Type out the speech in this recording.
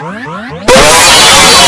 Boom!